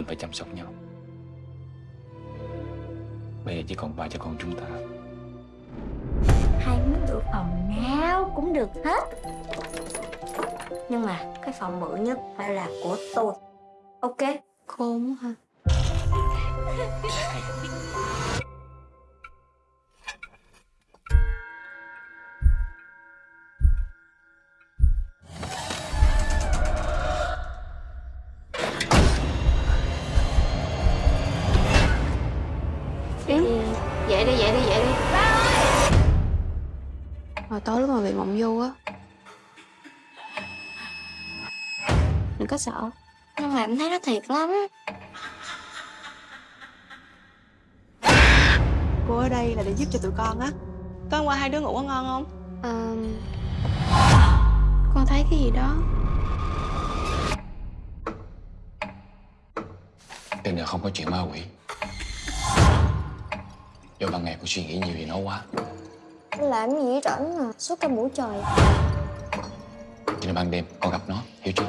Mình phải chăm sóc nhau. Bây giờ chỉ còn ba cha con chúng ta. Hai muốn được phòng nào cũng được hết. Nhưng mà cái phòng bự nhất phải là của tôi. Ok. Khôn hả? Yến Dậy đi dậy đi dậy đi. Hồi tối lúc mà bị mộng du á. Đừng có sợ. Nhưng mà em thấy nó thiệt lắm. Cô ở đây là để giúp cho tụi con á. Tối hôm qua hai đứa ngủ có ngon không? Ờ, Con thấy cái gì đó. Đêm giờ không có chuyện ma quỷ Do ban ngày cô suy nghĩ nhiều về nó quá. Làm gì rảnh mà Suốt cả buổi trời. Cho nên ban đêm con gặp nó Hiểu chưa?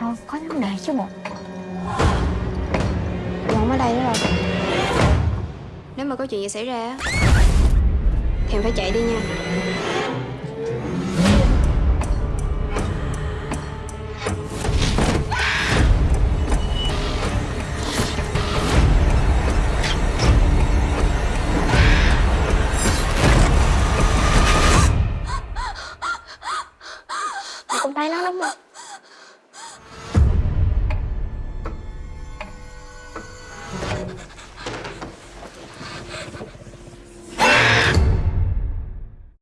Rồi có vấn đề chứ bộ. Dù không ở đây nữa rồi. Nếu mà có chuyện gì xảy ra á Thì em phải chạy đi nha